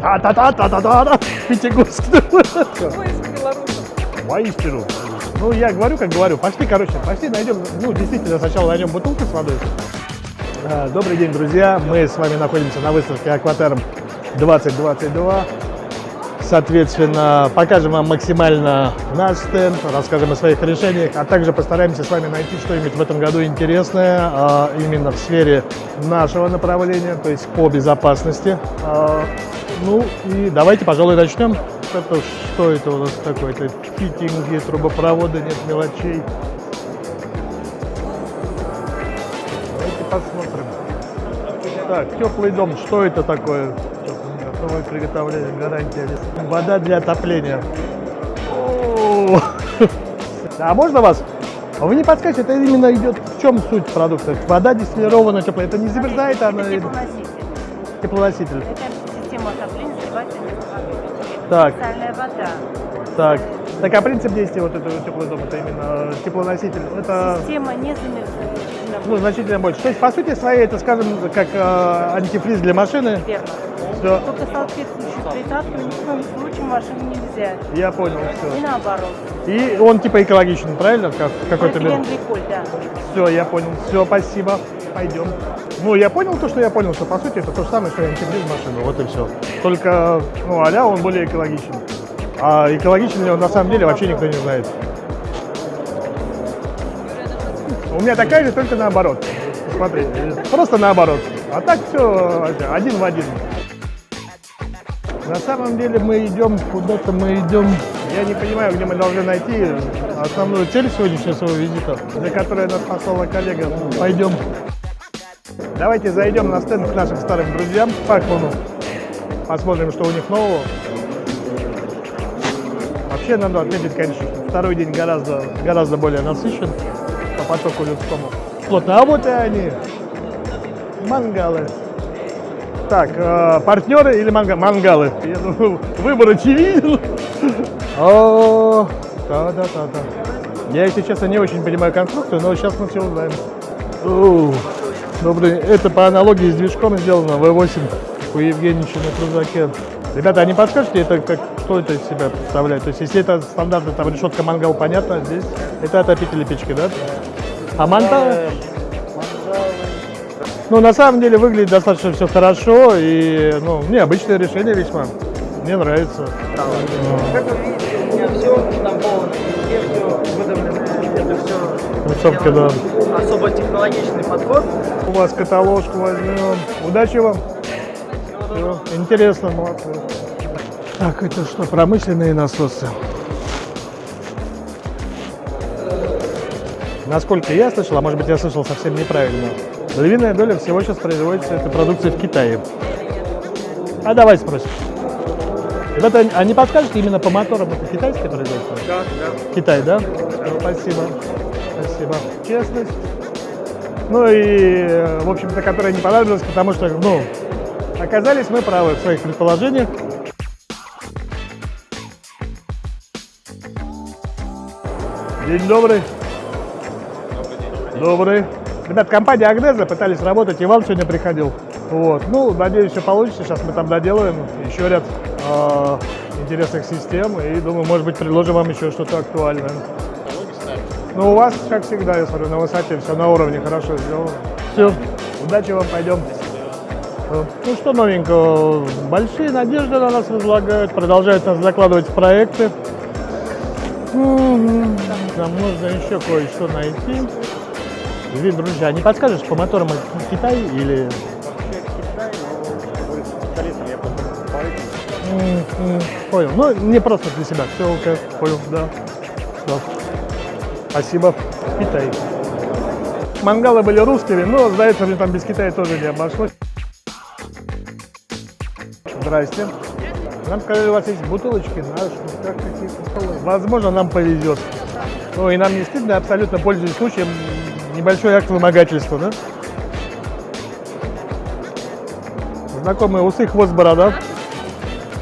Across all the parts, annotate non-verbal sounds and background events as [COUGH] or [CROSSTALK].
Та-та-та-та-та-та! Пятигорский. Поиск белорусов. Воистину. Ну, я говорю, как говорю. Пошли, короче, пошли найдем, ну, действительно, сначала найдем бутылку с водой. А, Добрый день, друзья. Мы с вами находимся на выставке Акватерм 2022. Соответственно, покажем вам максимально наш стенд, расскажем о своих решениях, а также постараемся с вами найти что-нибудь в этом году интересное а, именно в сфере нашего направления, то есть по безопасности. Ну и давайте, пожалуй, начнем. Это что это у нас такое? Это фитинги, трубопровода, нет мелочей. Давайте посмотрим. Так, теплый дом, что это такое? Готовое приготовление, гарантия. Вода для отопления. О, А можно вас? А Вы не подскажете, это именно идет в чем суть продукта? Вода дистиллированная, теплая. Это не замерзает, она Это теплоноситель. теплоноситель. Это Так, Специальная вода. так. Так, а принцип действия вот этого теплого дома, это именно теплоноситель, это Система не замерзает. ну, значительно больше. То есть, по сути своей, это, скажем, как э, антифриз для машины. Верно. Все, Только соответствующую присадку ни в коем случае машине нельзя. я понял, И все. наоборот. И он типа экологичен, правильно? Как, какой-то Полиэтиленгликоль, да. Все, я понял. Все, спасибо. Пойдем. Ну, я понял то, что я понял, что по сути это то же самое, что антифриз машины. Вот и все. Только, ну, а он более экологичен. А экологичен ли он на самом деле вообще никто не знает. У меня такая же, только наоборот. Смотри, просто наоборот. А так все один в один. На самом деле мы идем куда-то, мы идем. Я не понимаю, где мы должны найти основную цель сегодняшнего своего визита, для которой нас послала коллега. Пойдем. Давайте зайдем на стенд к нашим старым друзьям, Пакману. Посмотрим, что у них нового. Вообще надо отметить, конечно, что второй день гораздо, гораздо более насыщен по потоку людскому. Плотно. А и они. Мангалы. Так, э, партнеры или манга- мангалы? Я думаю, выбор очевиден. О, да-да-да-да. Я, если честно, не очень понимаю конструкцию, но сейчас мы все узнаем. Оу, Добрый. Это по аналогии с движком сделано V8 у Евгеньевича на крузаке. Ребята, а не подскажете, это как, что это из себя представляет? То есть, если это стандартная там решетка мангал, понятно, здесь это отопители печки, да? А манта? Ну, на самом деле выглядит достаточно все хорошо и, ну, необычное решение весьма. Мне нравится. Как вы видите, у меня все штамповано, везде все выдавлено, это все Концовка, да. Особо технологичный подход. У вас каталожку возьмем. Удачи вам. Всё. Интересно, молодцы. Так, это что, промышленные насосы? Насколько я слышал, а может быть я слышал совсем неправильно, львиная доля всего сейчас производится этой продукции в Китае. А давай спросим. Ребята, а не подскажете именно по моторам это китайское производство? Да, да. Китай, да? Спасибо. Спасибо. Честность. Ну и, э, в общем-то, которая не понадобилась, потому что, ну, оказались мы правы в своих предположениях. День добрый. Добрый. Ребят, компания Агнеза пытались работать, Иван сегодня приходил. Вот. Ну, надеюсь, все получится. Сейчас мы там доделаем еще ряд э, интересных систем. И думаю, может быть, предложим вам еще что-то актуальное. Ну, у вас, как всегда, я смотрю, на высоте, все на уровне, хорошо сделано. Все, удачи вам, пойдем. Э, Ну что новенького, большие надежды на нас возлагают, продолжают нас закладывать в проекты. Нам нужно еще кое-что найти. Вид, друзья, а не подскажешь, по моторам Китай или... Понял. Ну, не просто для себя. Все, окей, понял, да. Всё. Спасибо. Китай. Мангалы были русскими, но, сдается мне, там без Китая тоже не обошлось. Здрасте. Нам сказали, у вас есть бутылочки наши, как какие-то. Возможно, нам повезет. Ну и нам не стыдно, абсолютно пользуясь случаем, небольшой акт вымогательства, да? Знакомые усы, хвост, борода.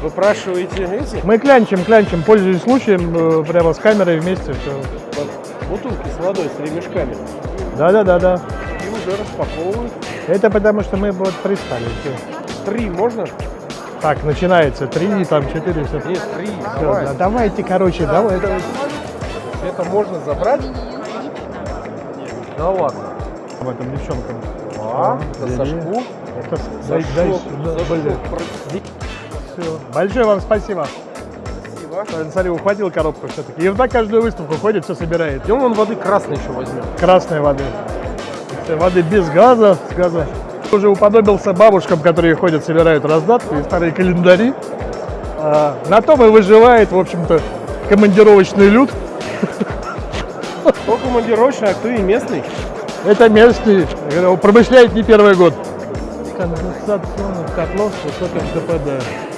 Выпрашиваете эти Мы клянчим, клянчим, пользуясь случаем, э, прямо с камерой вместе. Все. Бутылки с водой, с ремешками. Да-да-да-да. И уже распаковывают. Это потому, что мы вот пристали. Три можно? Так, начинается. Три, там, четыре, все. Нет, три, Всё, давай. да, давайте, короче, давай, давай. Это можно забрать? Да ладно. Об этом девчонкам. А, за бери. Сашку? Это За За. Большое вам спасибо. Спасибо. Смотри, ухватил коробку все-таки. И вот так каждую выставку ходит, все собирает. Идем он воды красной еще возьмем. Красной воды. Воды без газа, с газа. Уже уподобился бабушкам, которые ходят, собирают раздатки и старые календари. А, на том и выживает, в общем-то, командировочный люд. Кто командировочный, а кто и местный? Это местный, э, промышляет не первый год. Конденсационных котлов с высоким КПД.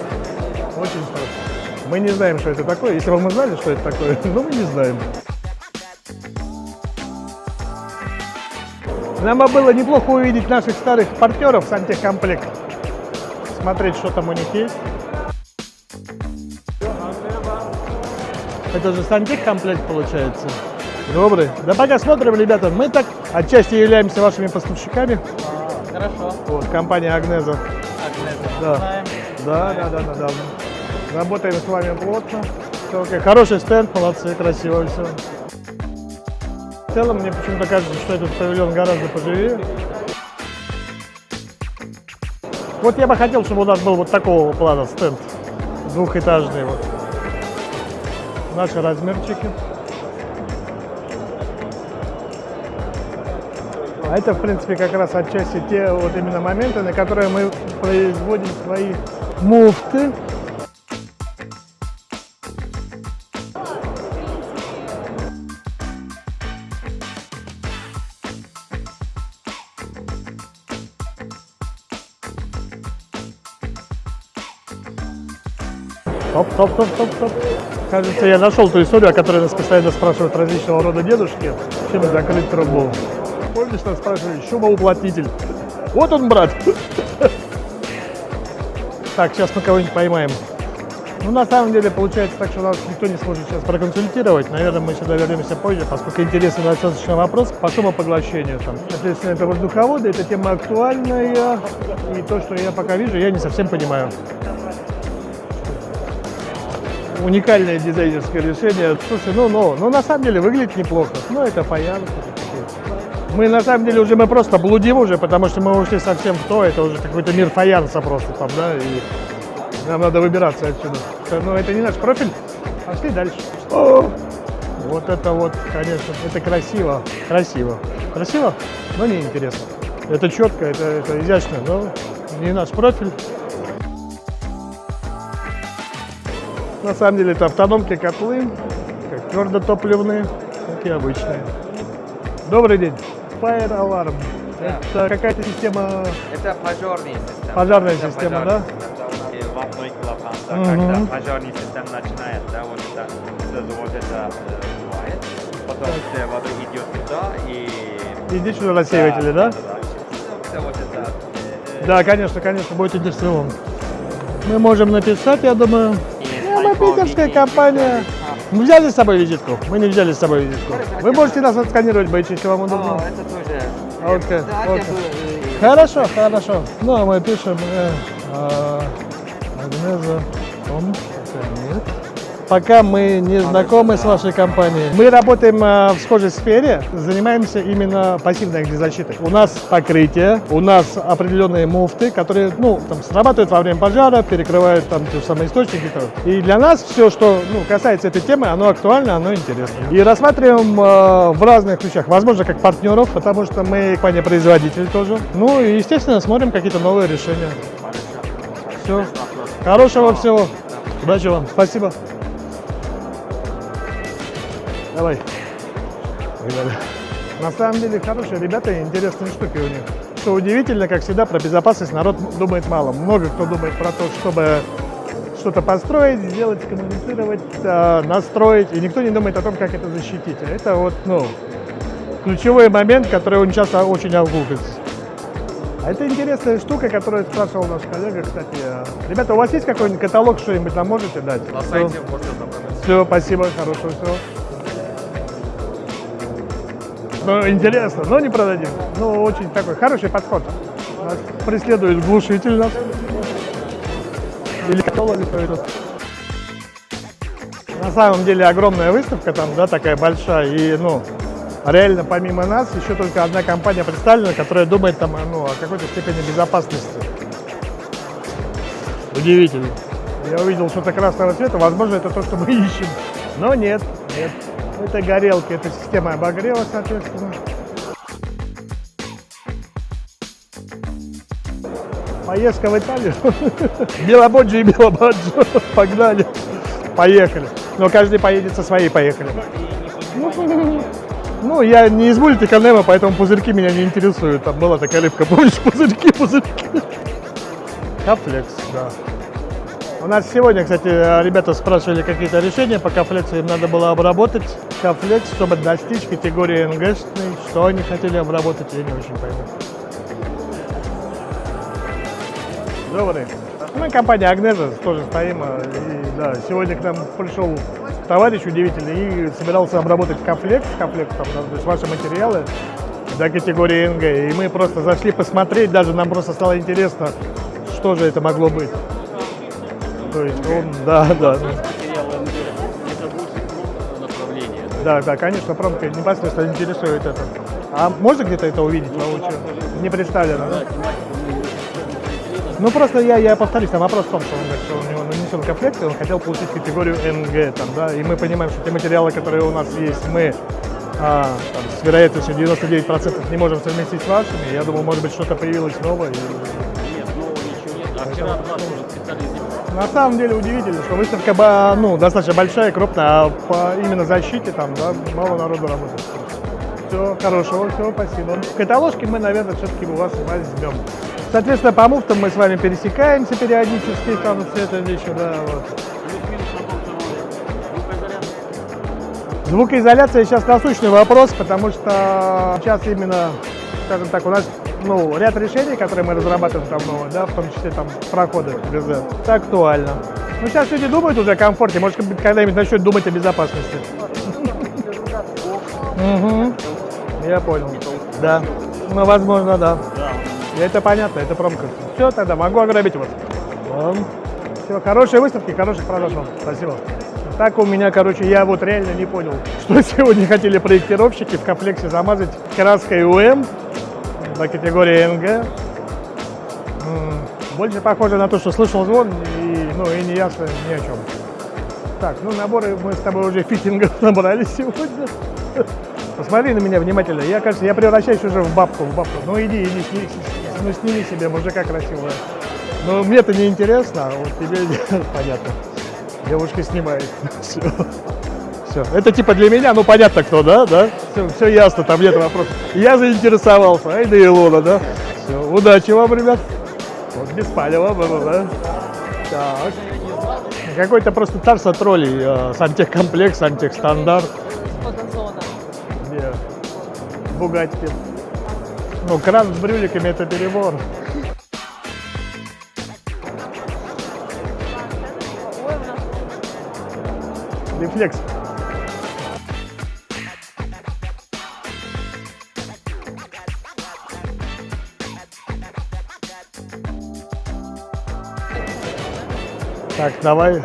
Мы не знаем, что это такое. Если бы мы знали, что это такое, [LAUGHS] но мы не знаем. Нам бы было неплохо увидеть наших старых партнеров Сантехкомплект. Смотреть, что там у них есть. Это же сантехкомплект получается. Добрый. Да пока смотрим, ребята. Мы так отчасти являемся вашими поставщиками. Хорошо. Вот, компания Агнеза. Да. Знаем. Да, да, да, да, да. Работаем с вами плотно. Хороший стенд, молодцы, красиво все. В целом, мне почему-то кажется, что этот павильон гораздо поживее. Вот я бы хотел, чтобы у нас был вот такого плана стенд. Двухэтажный вот. Наши размерчики. А это, в принципе, как раз отчасти те вот именно моменты, на которые мы производим свои муфты. Топ, топ, топ, топ, топ. Кажется, я нашел ту историю, о которой нас постоянно спрашивают различного рода дедушки, чем закрыть трубу. Помнишь, нас спрашивали, шумоуплотнитель? Вот он, брат. Так, сейчас мы кого-нибудь поймаем. Ну, на самом деле, получается так, что нас никто не сможет сейчас проконсультировать. Наверное, мы сюда вернемся позже, поскольку интересный достаточно вопрос по шумопоглощению. Там. Соответственно, это воздуховоды, эта тема актуальная. И то, что я пока вижу, я не совсем понимаю. Уникальное дизайнерское решение. Слушай, ну, ну, ну, на самом деле выглядит неплохо. Ну, это фаянс. Мы на самом деле уже мы просто блудим уже, потому что мы ушли совсем в то, это уже какой-то мир фаянса просто там, да, и нам надо выбираться отсюда. Но это не наш профиль. Пошли дальше. О! Вот это вот, конечно, это красиво. Красиво. Красиво, но не интересно. Это четко, это, это изящно, но не наш профиль. На самом деле это автономки котлы, как твердотопливные, как и обычные. Добрый день. Fire Alarm. Это какая-то система Это пожарная система. Пожарная Это система, пожарная да? система. И в одной клапанце, Мгм. когда пожарная система начинает, да, вот это, вот это бывает. Потом вся вода идет туда и... Иди сюда рассеиватели, да? Да, Все вот это... э, Да, конечно, конечно, будет интересно. Мы можем написать, я думаю. Э, Мы питерская компания. Мы взяли с собой визитку? Мы не взяли с собой визитку. Вы можете нас отсканировать, бойчи, если вам удобно. это тоже... Окей, э, Хорошо, хорошо. Ну, а мы пишем э. Нет. Пока мы не знакомы с вашей компанией. Мы работаем э, в схожей сфере, занимаемся именно пассивной огнезащитой. У нас покрытие, у нас определенные муфты, которые ну, там, срабатывают во время пожара, перекрывают там те самые источники. И для нас все, что ну, касается этой темы, оно актуально, оно интересно. И рассматриваем э, в разных ключах, возможно, как партнеров, потому что мы компания-производитель тоже. Ну и, естественно, смотрим какие-то новые решения. Все. Хорошего всего. Удачи вам. Спасибо. Давай. Погнали. На самом деле хорошие ребята и интересные штуки у них. Что удивительно, как всегда, про безопасность народ думает мало. Много кто думает про то, чтобы что-то построить, сделать, коммуницировать, э, настроить, и никто не думает о том, как это защитить. А Это вот, ну, ключевой момент, который он часто очень огулкается. А это интересная штука, которую спрашивал наш коллега, кстати. Ребята, у вас есть какой-нибудь каталог, что-нибудь нам можете дать? На сайте можно забрать. Все, спасибо, хорошего всего. Ну, интересно, но не продадим. Ну, очень такой хороший подход. Нас преследует глушитель нас. Или котел, или что. На самом деле огромная выставка там, да, такая большая. И, ну, реально помимо нас еще только одна компания представлена, которая думает там, ну, о какой-то степени безопасности. Удивительно. Я увидел что-то красного цвета, возможно, это то, что мы ищем. Но нет, нет. Это горелки, это система обогрева, соответственно. Поездка в Италию. [LAUGHS] Белободжи и Белободжи. Погнали. Поехали. Но каждый поедет со своей, поехали. Ну, я не из мультика Немо, поэтому пузырьки меня не интересуют. Там была такая рыбка, помнишь, [LAUGHS] пузырьки, пузырьки. Кафлекс, да. У нас сегодня, кстати, ребята спрашивали какие-то решения по кафлексу, им надо было обработать кафлекс, чтобы достичь категории НГшной. Что они хотели обработать, я не очень пойму. Добрый. Мы компания Агнеза тоже стоим. а, И, да, сегодня к нам пришел товарищ удивительный и собирался обработать кафлекс, кафлекс, там, то есть ваши материалы до категории НГ. И мы просто зашли посмотреть, даже нам просто стало интересно, что же это могло быть. То есть он, да, да. ну. Да, да, конечно, промка непосредственно интересует это. А можно где-то это увидеть воочию? Не представлено, да? Ну просто я, я повторюсь, там вопрос в том, что он говорит, что у него нанесен комплект, и он хотел получить категорию НГ, там, да, и мы понимаем, что те материалы, которые у нас есть, мы а, там, с вероятностью 99% не можем совместить с вашими. Я думаю, может быть, что-то появилось новое. и- На самом деле удивительно, что выставка ну, достаточно большая, крупная, а по именно защите там да, мало народу работает. Все, хорошего, все, спасибо. Каталожки мы, наверное, все-таки у вас возьмем. Соответственно, по муфтам мы с вами пересекаемся периодически, там все это еще, да, вот. Звукоизоляция сейчас насущный вопрос, потому что сейчас именно, скажем так, у нас ну, ряд решений, которые мы разрабатываем новые, да, в том числе там проходы это актуально. Ну, сейчас люди думают уже о комфорте, может быть, когда-нибудь начнут думать о безопасности. Мгм. Я понял. Да. Ну, возможно, да. И это понятно, это промка. Все, тогда могу ограбить вас. Все, хорошей выставки, хороших продаж вам. Спасибо. Так у меня, короче, я вот реально не понял, что [LAUGHS] сегодня хотели проектировщики в комплексе замазать краской УМ до категории НГ. М, Больше похоже на то, что слышал звон и, ну, и не ясно ни о чем. Так, ну наборы мы с тобой уже фитингов [LAUGHS] набрали сегодня. Посмотри на меня внимательно. Я, кажется, я превращаюсь уже в бабку, в бабку. Ну иди, иди, сни- с- ну сними себе мужика красивого. Ну мне-то не интересно, а вот тебе [LAUGHS] понятно. Девушка снимает. [LAUGHS] Все. Все. Это типа для меня, ну понятно кто, да? Да? Все, все ясно, там нет вопросов. Я заинтересовался. Ай да Илона, да? Все. Удачи вам, ребят. Вот без палева было, да? Так. Какой-то просто царство троллей. э, Сантехкомплекс, сантехстандарт. Где Бугатти. Ну, кран с брюликами это перебор. Рефлекс. Так, давай. Ну,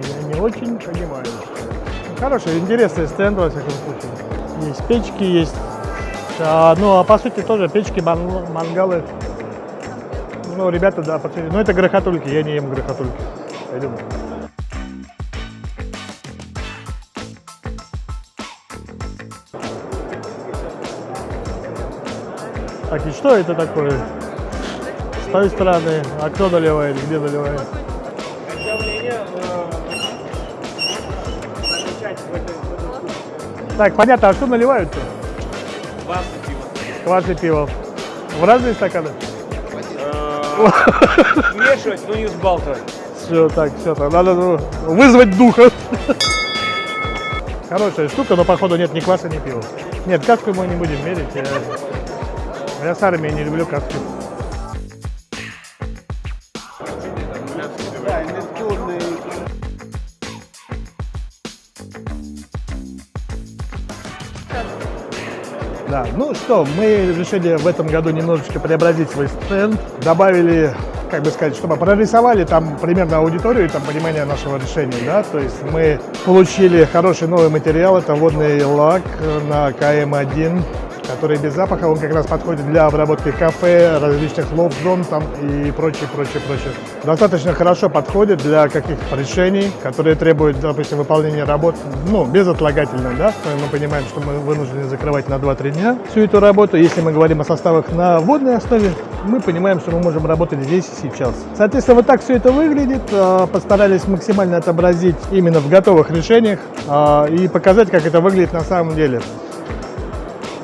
Я не очень понимаю. Ну, Хороший, интересный стенд, во всяком случае. Есть печки, есть... а, ну, а по сути тоже печки, ман- мангалы. Ну, ребята, да, по сути. Ну, это грохотульки, я не ем грохотульки. Пойдем. Так, и что это такое? С той стороны. А кто наливает? Где наливает? Так, понятно, а что наливают-то? Квас и пиво. Квас и пиво. В разные стаканы? Смешивать, но не взбалтывать. Все, так, все, надо ну, вызвать духа. Хорошая штука, но походу нет ни кваса, ни пива. Нет, каску мы не будем мерить. Я, с армией не люблю каски. Да, ну что, мы решили в этом году немножечко преобразить свой стенд. Добавили как бы сказать, чтобы прорисовали там примерно аудиторию и там понимание нашего решения, да, то есть мы получили хороший новый материал, это водный лак на КМ1, который без запаха, он как раз подходит для обработки кафе, различных лофт-зон там и прочее, прочее, прочее. Достаточно хорошо подходит для каких-то решений, которые требуют, допустим, выполнения работ, ну, безотлагательно, да, мы понимаем, что мы вынуждены закрывать на 2-3 дня всю эту работу. Если мы говорим о составах на водной основе, мы понимаем, что мы можем работать здесь и сейчас. Соответственно, вот так все это выглядит. А, Постарались максимально отобразить именно в готовых решениях а, и показать, как это выглядит на самом деле.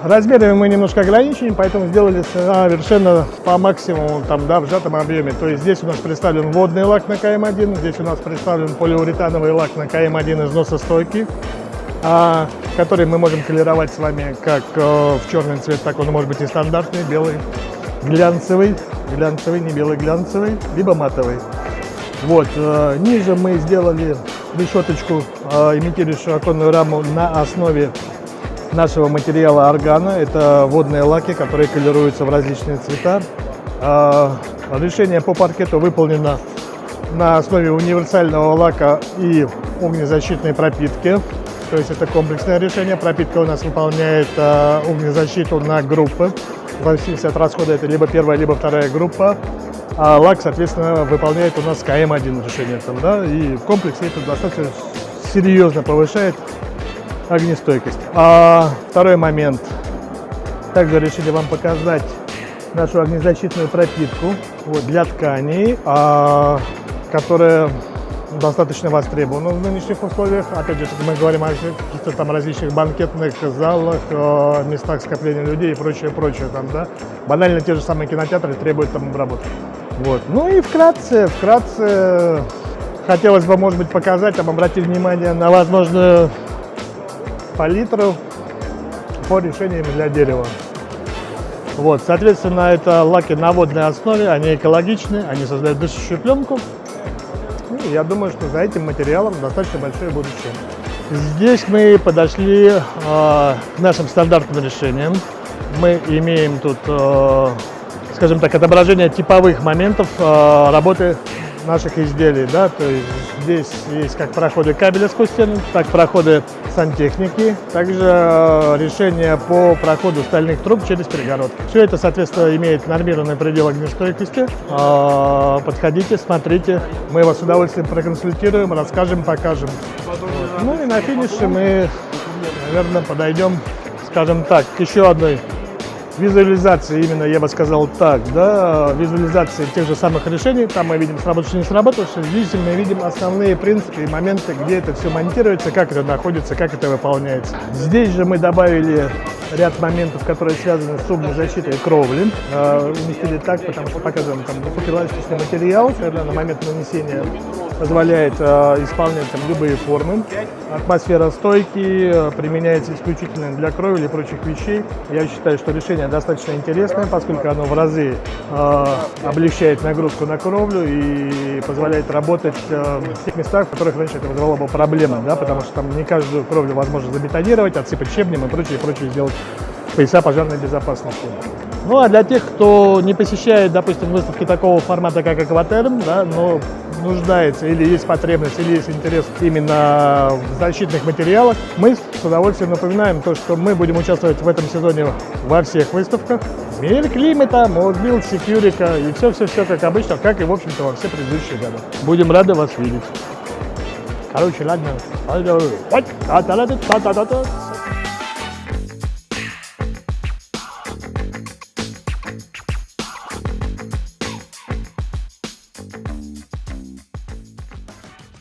Размерами мы немножко ограничены, поэтому сделали совершенно по максимуму, там, да, в сжатом объеме. То есть здесь у нас представлен водный лак на КМ1, здесь у нас представлен полиуретановый лак на КМ1 износостойкий, а, который мы можем колеровать с вами как э, в черный цвет, так он может быть и стандартный, белый, глянцевый, глянцевый, не белый, глянцевый, либо матовый. Вот, э, ниже мы сделали решеточку, э, имитирующую оконную раму на основе нашего материала органа. Это водные лаки, которые колируются в различные цвета. А, Решение по паркету выполнено на основе универсального лака и огнезащитной пропитки. То есть это комплексное решение. Пропитка у нас выполняет а, огнезащиту на группы. В зависимости от расхода это либо первая, либо вторая группа. А лак, соответственно, выполняет у нас КМ1 решение. Там, да? И в комплексе это достаточно серьезно повышает огнестойкость. А второй момент. Также решили вам показать нашу огнезащитную пропитку вот, для тканей, а, которая достаточно востребована в нынешних условиях. Опять же, мы говорим о каких-то там различных банкетных залах, местах скопления людей и прочее, прочее. Там, да? Банально те же самые кинотеатры требуют там обработки. Вот. Ну и вкратце, вкратце хотелось бы, может быть, показать, там, обратить внимание на возможную палитру по решениям для дерева. Вот, соответственно, это лаки на водной основе, они экологичны, они создают дышащую пленку. И я думаю, что за этим материалом достаточно большое будущее. Здесь мы подошли э, к нашим стандартным решениям. Мы имеем тут, э, скажем так, отображение типовых моментов э, работы наших изделий. Да? То есть здесь есть как проходы кабеля сквозь стену, так проходы сантехники, также э, решение по проходу стальных труб через перегородки. Все это, соответственно, имеет нормированный предел огнестойкости. Э, Подходите, смотрите, мы вас с удовольствием проконсультируем, расскажем, покажем. Ну и на финише мы, наверное, подойдем, скажем так, к еще одной визуализации, именно я бы сказал так, да, визуализации тех же самых решений, там мы видим сработавшие, не сработавшие, здесь мы видим основные принципы и моменты, где это все монтируется, как это находится, как это выполняется. Здесь же мы добавили ряд моментов, которые связаны с защитой кровли, э, уместили так, потому что показываем там фотоэластичный материал, который на момент нанесения позволяет э, исполнять там любые формы. Атмосфера стойки э, применяется исключительно для кровли и прочих вещей. Я считаю, что решение достаточно интересное, поскольку оно в разы облегчает нагрузку на кровлю и позволяет работать в тех местах, в которых раньше это вызывало бы проблемы, да, потому что там не каждую кровлю возможно забетонировать, отсыпать щебнем и прочее, прочее сделать пояса пожарной безопасности. Ну а для тех, кто не посещает, допустим, выставки такого формата, как Акватерм, да, но нуждается или есть потребность, или есть интерес именно в защитных материалах, мы с удовольствием напоминаем то, что мы будем участвовать в этом сезоне во всех выставках. Мир климата, MosBuild, Securika и все-все-все как обычно, как и, в общем-то, во все предыдущие годы. Будем рады вас видеть. Короче, ладно.